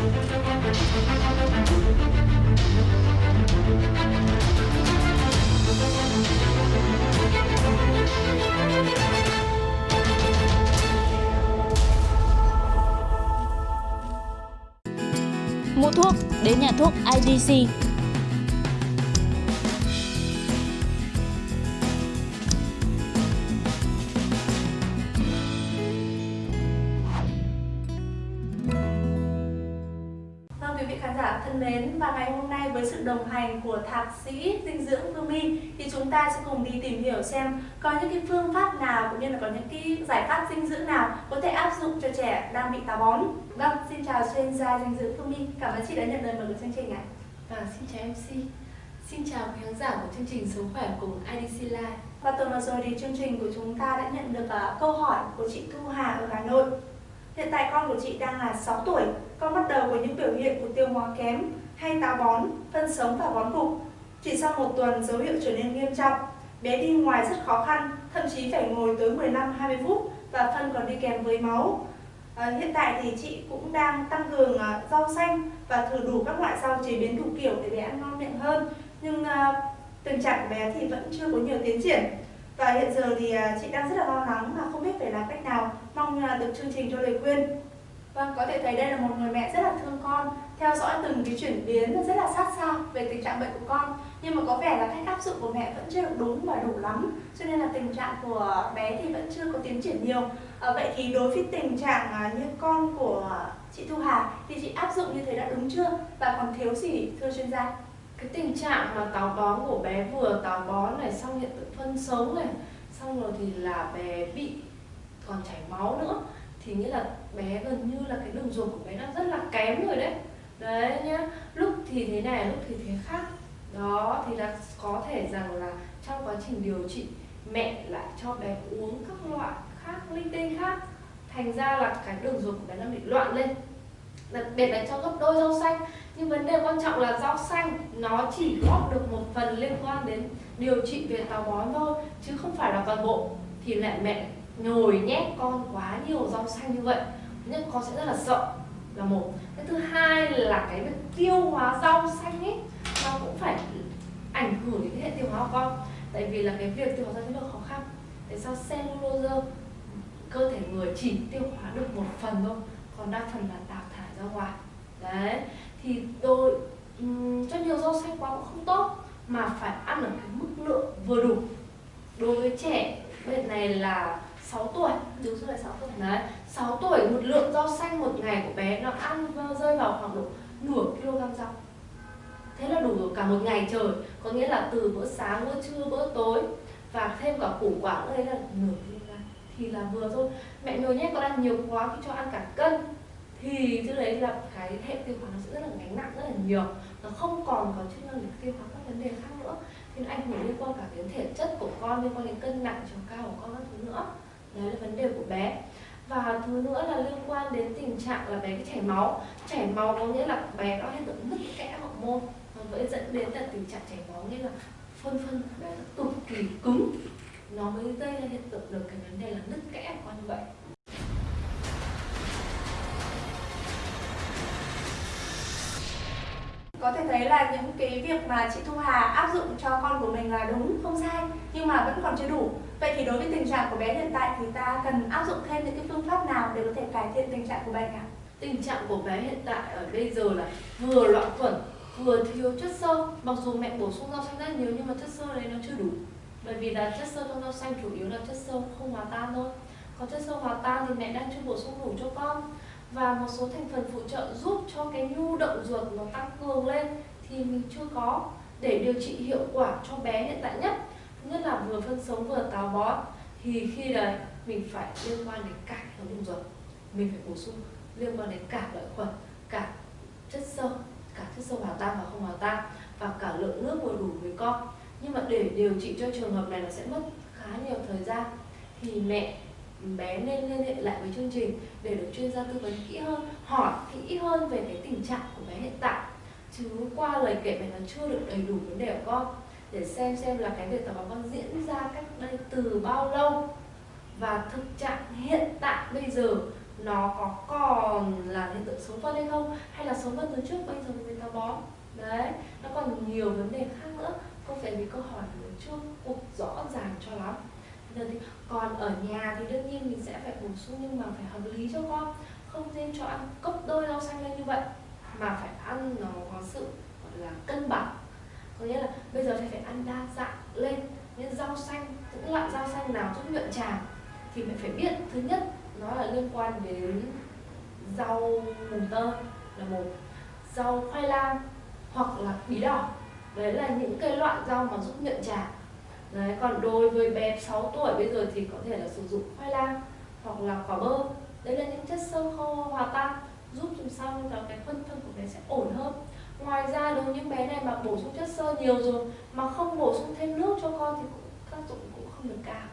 Mua thuốc đến nhà thuốc IDC khán giả thân mến và ngày hôm nay với sự đồng hành của thạc sĩ dinh dưỡng Phương My thì chúng ta sẽ cùng đi tìm hiểu xem có những cái phương pháp nào cũng như là có những cái giải pháp dinh dưỡng nào có thể áp dụng cho trẻ đang bị táo bón. Vâng, xin chào chuyên gia dinh dưỡng Phương My. Cảm ơn chị đã nhận lời mời của chương trình ạ. Vâng, xin chào MC. Xin chào quý khán giả của chương trình Sống khỏe cùng IDC Live. Và tuần vừa rồi thì chương trình của chúng ta đã nhận được uh, câu hỏi của chị Thu Hà ở Hà Nội. Hiện tại con của chị đang là 6 tuổi, con bắt đầu có những biểu hiện của tiêu hóa kém, hay táo bón, phân sống và bón cục. Chỉ sau một tuần dấu hiệu trở nên nghiêm trọng, bé đi ngoài rất khó khăn, thậm chí phải ngồi tới 15-20 phút và phân còn đi kèm với máu. À, hiện tại thì chị cũng đang tăng cường à, rau xanh và thử đủ các loại rau chế biến đủ kiểu để bé ăn ngon miệng hơn. Nhưng à, tình trạng của bé thì vẫn chưa có nhiều tiến triển. Và hiện giờ thì à, chị đang rất là lo lắng mà không biết phải làm cách nào. Mong à, được chương trình cho lời khuyên. Vâng, có thể thấy đây là một người mẹ rất là thương con, theo dõi từng cái chuyển biến rất là sát sao về tình trạng bệnh của con. Nhưng mà có vẻ là cách áp dụng của mẹ vẫn chưa được đúng và đủ lắm, cho nên là tình trạng của bé thì vẫn chưa có tiến triển nhiều. À, vậy thì đối với tình trạng à, như con của chị Thu Hà thì chị áp dụng như thế đã đúng chưa và còn thiếu gì thưa chuyên gia? Cái tình trạng mà táo bón của bé vừa táo bón này, xong hiện tượng phân xấu này, xong rồi thì là bé bị còn chảy máu nữa. Thì nghĩa là bé gần như là cái đường ruột của bé đã rất là kém rồi đấy. Đấy nhá. Lúc thì thế này lúc thì thế khác. Đó thì là có thể rằng là trong quá trình điều trị mẹ lại cho bé uống các loại khác linh tinh khác. Thành ra là cái đường ruột của bé đang bị loạn lên. Đặc biệt là cho gấp đôi rau xanh nhưng vấn đề quan trọng là rau xanh, nó chỉ góp được một phần liên quan đến điều trị về táo bón thôi, chứ không phải là toàn bộ. Thì lại mẹ nhồi nhét con quá nhiều rau xanh như vậy, nhưng con sẽ rất là sợ, là một. Cái thứ hai là cái việc tiêu hóa rau xanh ấy, nó cũng phải ảnh hưởng đến cái hệ tiêu hóa của con. Tại vì là cái việc tiêu hóa rau rất là khó khăn. Tại sao cellulose, cơ thể người chỉ tiêu hóa được một phần thôi, còn đa phần là đào thải ra ngoài? Đấy thì tôi um, cho nhiều rau xanh quá cũng không tốt mà phải ăn ở cái mức lượng vừa đủ. Đối với trẻ bệnh này là 6 tuổi Đúng rồi, 6 tuổi. đấy 6 tuổi một lượng rau xanh một ngày của bé nó ăn rơi vào khoảng độ nửa kg rau. Thế là đủ cả một ngày trời có nghĩa là từ bữa sáng bữa trưa bữa tối và thêm cả củ quả nữa đấy là nửa kg. Thì là vừa thôi. Mẹ nhồi nhét con ăn nhiều quá khi cho ăn cả cân thì thứ đấy là cái hệ tiêu hóa nó sẽ rất là gánh nặng rất là nhiều. Nó không còn có chức năng để tiêu hóa các vấn đề khác nữa. Thì nó ảnh hưởng liên quan cả đến thể chất của con, liên quan đến cân nặng, chiều cao của con các thứ nữa. Đấy là vấn đề của bé. Và thứ nữa là liên quan đến tình trạng là bé cái chảy máu. Chảy máu có nghĩa là bé nó hiện tượng nứt kẽ hậu môn. Nó mới dẫn đến là tình trạng chảy máu nghĩa là phân phân bé nó cực kỳ, cứng. Nó mới gây ra hiện tượng được cái vấn đề là nứt kẽ của con như vậy. Có thể thấy là những cái việc mà chị Thu Hà áp dụng cho con của mình là đúng, không sai Nhưng mà vẫn còn chưa đủ. Vậy thì đối với tình trạng của bé hiện tại thì ta cần áp dụng thêm những cái phương pháp nào để có thể cải thiện tình trạng của bệnh ạ? tình trạng của bé hiện tại ở bây giờ là vừa loạn khuẩn vừa thiếu chất xơ. Mặc dù mẹ bổ sung rau xanh rất nhiều nhưng mà chất xơ đấy nó chưa đủ. Bởi vì là chất xơ trong rau xanh chủ yếu là chất xơ không hòa tan thôi. Còn chất xơ hòa tan thì mẹ đang chưa bổ sung đủ cho con và một số thành phần phụ trợ giúp cho cái nhu động ruột nó tăng cường lên thì mình chưa có để điều trị hiệu quả cho bé hiện tại nhất. Nhất là vừa phân sống vừa táo bón. Thì khi đấy mình phải liên quan đến cả hệ thống ruột. Mình phải bổ sung liên quan đến cả lợi khuẩn, cả chất sơ cả chất sơ hòa tan và không hòa tan và cả lượng nước vừa đủ với con. Nhưng mà để điều trị cho trường hợp này nó sẽ mất khá nhiều thời gian. Thì mẹ bé nên liên hệ lại với chương trình để được chuyên gia tư vấn kỹ hơn, hỏi kỹ hơn về cái tình trạng của bé hiện tại. Chứ qua lời kể bé nó chưa được đầy đủ vấn đề của con, để xem xem là cái việc tập bón con diễn ra cách đây từ bao lâu. Và thực trạng hiện tại bây giờ, nó có còn là hiện tượng số phân hay không, hay là số phân từ trước, bây giờ mình táo bón. Đấy, nó còn nhiều vấn đề khác nữa. Không phải vì câu hỏi nó chưa cục rõ ràng cho lắm. Giờ thì còn ở nhà thì đương nhiên mình sẽ phải bổ sung nhưng mà phải hợp lý cho con. Không nên cho ăn cốc đôi rau xanh lên như vậy, mà phải ăn nó có sự, gọi là, cân bằng. Có nghĩa là bây giờ thì phải ăn đa dạng lên nên rau xanh, những loại rau xanh nào giúp nhuận tràng thì mình phải biết. Thứ nhất, nó là liên quan đến rau mùng tơ là một. Rau khoai lang hoặc là bí đỏ. Đấy là những cái loại rau mà giúp nhuận tràng đấy, còn đối với bé 6 tuổi bây giờ thì có thể là sử dụng khoai lang hoặc là quả bơ. Đấy là những chất sơ khô hòa tan, giúp làm sao cho cái phân phân của bé sẽ ổn hơn. Ngoài ra, đối với những bé này mà bổ sung chất xơ nhiều rồi mà không bổ sung thêm nước cho con thì cũng, tác dụng cũng không được cao.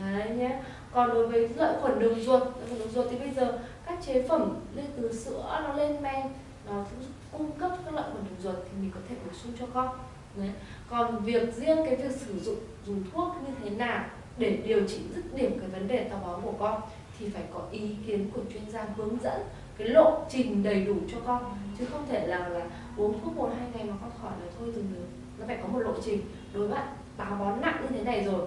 Đấy nhé. Còn đối với lợi khuẩn đường ruột lợi khuẩn đường ruột thì bây giờ các chế phẩm lên từ sữa nó lên men, nó cung cấp các lợi khuẩn đường ruột thì mình có thể bổ sung cho con đấy. còn việc riêng cái việc sử dụng, dùng thuốc như thế nào để điều trị dứt điểm cái vấn đề táo bón của con thì phải có ý kiến của chuyên gia hướng dẫn cái lộ trình đầy đủ cho con. Chứ không thể là là uống thuốc một, hai ngày mà con khỏi là thôi dừng được nó phải có một lộ trình. Đối với bạn, táo bón nặng như thế này rồi,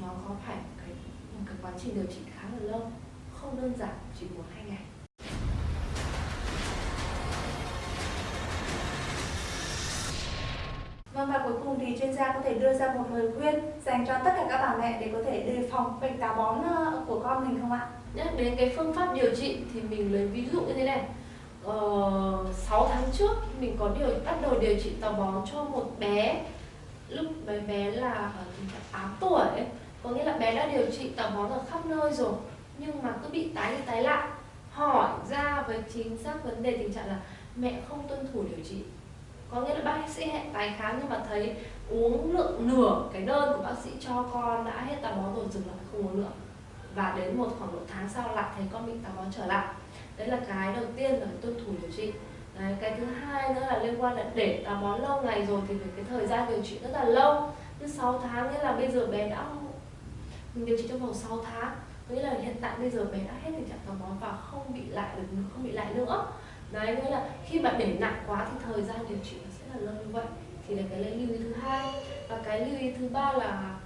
nó có phải cái một cái quá trình điều trị khá là lâu? Không đơn giản, chỉ một hai ngày. Vâng và cuối cùng thì chuyên gia có thể đưa ra một lời khuyên dành cho tất cả các bà mẹ để có thể đề phòng bệnh táo bón ờ, của con mình không ạ? nhắc đến cái phương pháp điều trị thì mình lấy ví dụ như thế này ờ, 6 tháng trước mình có điều bắt đầu điều trị táo bón cho một bé lúc bé bé là ờ, 8 tuổi ấy. có nghĩa là bé đã điều trị táo bón ở khắp nơi rồi nhưng mà cứ bị tái đi tái lại hỏi ra với chính xác vấn đề tình trạng là mẹ không tuân thủ điều trị có nghĩa là bác sĩ hẹn tái khám nhưng mà thấy uống lượng nửa cái đơn của bác sĩ cho con đã hết táo bón rồi dừng lại không uống nữa. Và đến một khoảng một tháng sau lại thấy con bị táo bón trở lại. Đấy là cái đầu tiên là tuân thủ điều trị. Đấy, cái thứ hai nữa là liên quan là để táo bón lâu ngày rồi thì cái thời gian điều trị rất là lâu. Như 6 tháng nghĩa là bây giờ bé đã mình điều trị trong vòng 6 tháng. Nghĩa là hiện tại bây giờ bé đã hết tình trạng táo bón và không bị lại được không bị lại nữa đấy nghĩa là khi bạn để nặng quá thì thời gian điều trị nó sẽ là lâu như vậy. Thì là cái lưu ý thứ hai. Và cái lưu ý thứ ba là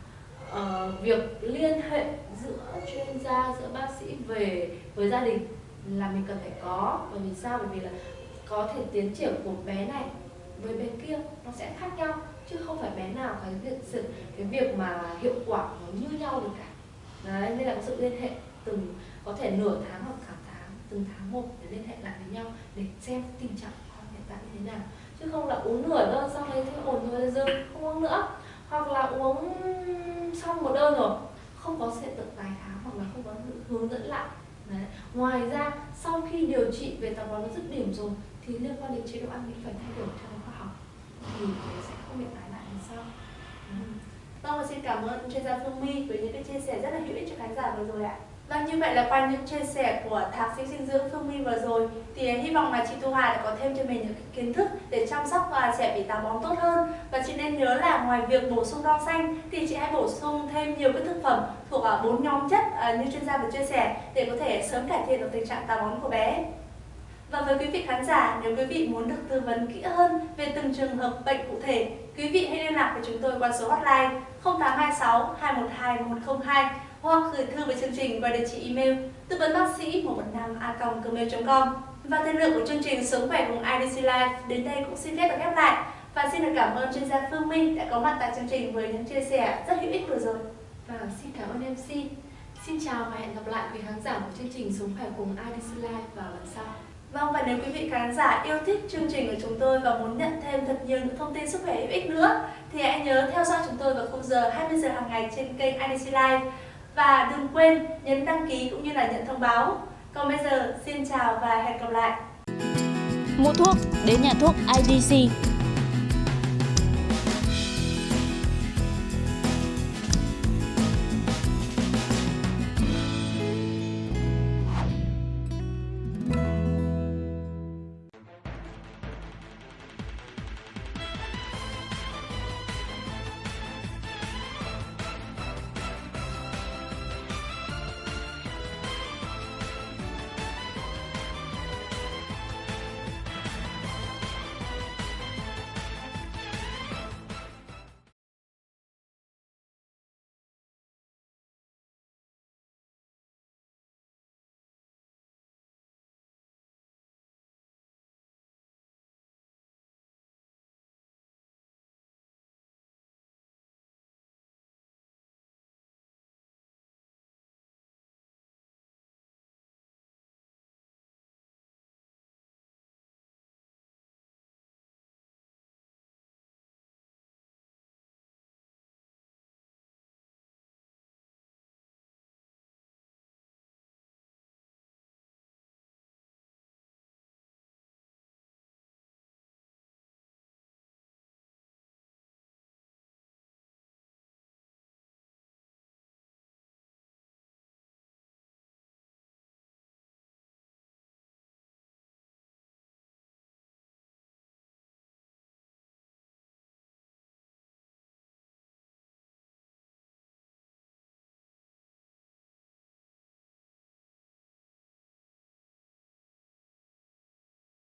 uh, việc liên hệ giữa chuyên gia giữa bác sĩ về với gia đình là mình cần phải có. Bởi vì sao? Bởi vì là có thể tiến triển của bé này với bé kia nó sẽ khác nhau chứ không phải bé nào cái việc sự cái việc mà hiệu quả nó như nhau được cả. Đấy nên là có sự liên hệ từng có thể nửa tháng hoặc cả tháng từng tháng một để liên hệ lại với nhau để xem tình trạng con hiện tại như thế nào. Chứ không là uống nửa đơn xong đấy thấy ổn rồi là dừng không uống nữa. Hoặc là uống xong một đơn rồi, không có hiện tượng tái khám hoặc là không có hướng dẫn lại. Đấy. ngoài ra, sau khi điều trị về táo bón nó dứt điểm rồi, thì liên quan đến chế độ ăn cũng phải thay đổi theo khoa học. Thì sẽ không bị tái lại lần sau ừ. Vâng và xin cảm ơn chuyên gia Phương My với những cái chia sẻ rất là hữu ích cho khán giả vừa rồi ạ. Vâng như vậy là qua những chia sẻ của thạc sĩ dinh dưỡng Phương My vừa rồi thì hy vọng là chị Thu Hà đã có thêm cho mình những kiến thức để chăm sóc và trẻ bị táo bón tốt hơn và chị nên nhớ là ngoài việc bổ sung rau xanh thì chị hãy bổ sung thêm nhiều các thực phẩm thuộc à, bốn nhóm chất à, như chuyên gia vừa chia sẻ để có thể sớm cải thiện được tình trạng táo bón của bé. Và với quý vị khán giả, nếu quý vị muốn được tư vấn kỹ hơn về từng trường hợp bệnh cụ thể, quý vị hãy liên lạc với chúng tôi qua số hotline 0826 212 102 hoặc gửi thư về chương trình qua địa chỉ email tư vấn bác sĩ 115 a gmail.com và thời lượng của chương trình Sống khỏe cùng IDC Life đến đây cũng xin phép được khép lại và xin được cảm ơn chuyên gia Phương Minh đã có mặt tại chương trình với những chia sẻ rất hữu ích vừa rồi. Và xin cảm ơn MC. Xin chào và hẹn gặp lại quý khán giả của chương trình Sống khỏe cùng IDC Life vào lần sau. Vâng và nếu quý vị khán giả yêu thích chương trình của chúng tôi và muốn nhận thêm thật nhiều những thông tin sức khỏe hữu ích nữa thì hãy nhớ theo dõi chúng tôi vào khung giờ 20 giờ hàng ngày trên kênh IDC Live và đừng quên nhấn đăng ký cũng như là nhận thông báo. Còn bây giờ, xin chào và hẹn gặp lại. Mua thuốc, đến nhà thuốc IDC